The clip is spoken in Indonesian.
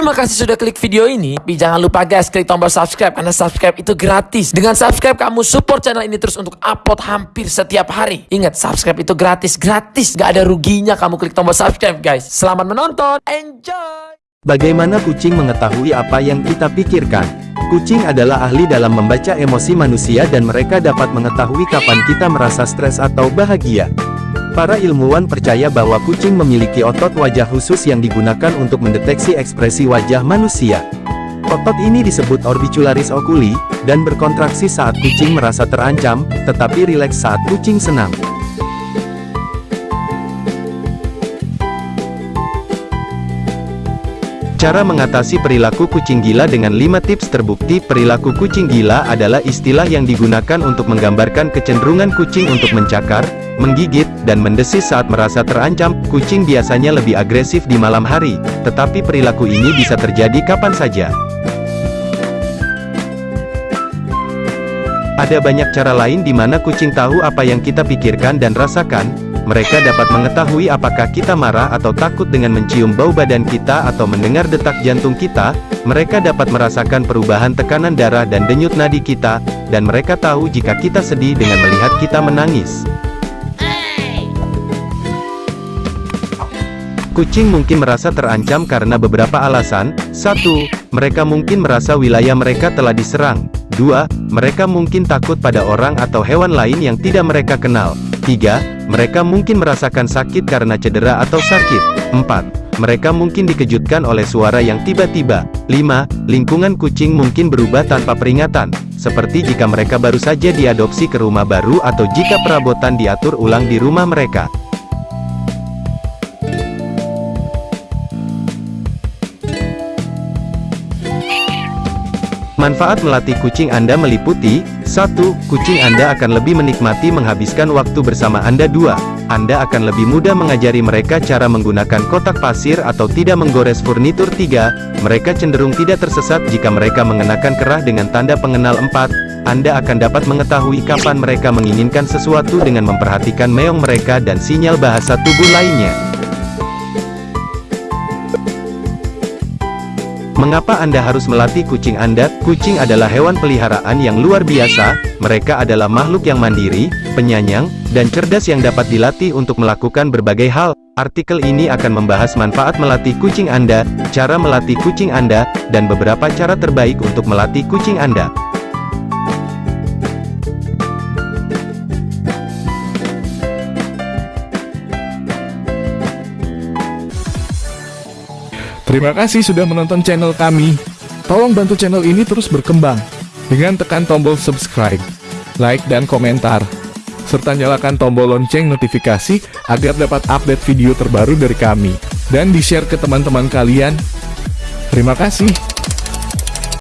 Terima kasih sudah klik video ini. Tapi jangan lupa guys, klik tombol subscribe karena subscribe itu gratis. Dengan subscribe kamu support channel ini terus untuk upload hampir setiap hari. Ingat, subscribe itu gratis, gratis. Gak ada ruginya kamu klik tombol subscribe guys. Selamat menonton, enjoy! Bagaimana kucing mengetahui apa yang kita pikirkan? Kucing adalah ahli dalam membaca emosi manusia dan mereka dapat mengetahui kapan kita merasa stres atau bahagia. Para ilmuwan percaya bahwa kucing memiliki otot wajah khusus yang digunakan untuk mendeteksi ekspresi wajah manusia. Otot ini disebut orbicularis oculi, dan berkontraksi saat kucing merasa terancam, tetapi rileks saat kucing senang. Cara mengatasi perilaku kucing gila dengan 5 tips terbukti perilaku kucing gila adalah istilah yang digunakan untuk menggambarkan kecenderungan kucing untuk mencakar, menggigit, dan mendesis saat merasa terancam. Kucing biasanya lebih agresif di malam hari, tetapi perilaku ini bisa terjadi kapan saja. Ada banyak cara lain di mana kucing tahu apa yang kita pikirkan dan rasakan, mereka dapat mengetahui apakah kita marah atau takut dengan mencium bau badan kita atau mendengar detak jantung kita, mereka dapat merasakan perubahan tekanan darah dan denyut nadi kita, dan mereka tahu jika kita sedih dengan melihat kita menangis. Kucing mungkin merasa terancam karena beberapa alasan. 1. Mereka mungkin merasa wilayah mereka telah diserang. 2. Mereka mungkin takut pada orang atau hewan lain yang tidak mereka kenal. 3. Mereka mungkin merasakan sakit karena cedera atau sakit. 4. Mereka mungkin dikejutkan oleh suara yang tiba-tiba. 5. Lingkungan kucing mungkin berubah tanpa peringatan, seperti jika mereka baru saja diadopsi ke rumah baru atau jika perabotan diatur ulang di rumah mereka. Manfaat melatih kucing Anda meliputi 1. Kucing Anda akan lebih menikmati menghabiskan waktu bersama Anda 2. Anda akan lebih mudah mengajari mereka cara menggunakan kotak pasir atau tidak menggores furnitur 3. Mereka cenderung tidak tersesat jika mereka mengenakan kerah dengan tanda pengenal 4. Anda akan dapat mengetahui kapan mereka menginginkan sesuatu dengan memperhatikan meong mereka dan sinyal bahasa tubuh lainnya. Mengapa Anda harus melatih kucing Anda? Kucing adalah hewan peliharaan yang luar biasa, mereka adalah makhluk yang mandiri, penyayang, dan cerdas yang dapat dilatih untuk melakukan berbagai hal. Artikel ini akan membahas manfaat melatih kucing Anda, cara melatih kucing Anda, dan beberapa cara terbaik untuk melatih kucing Anda. Terima kasih sudah menonton channel kami. Tolong bantu channel ini terus berkembang dengan tekan tombol subscribe, like, dan komentar. Serta nyalakan tombol lonceng notifikasi agar dapat update video terbaru dari kami. Dan di-share ke teman-teman kalian. Terima kasih.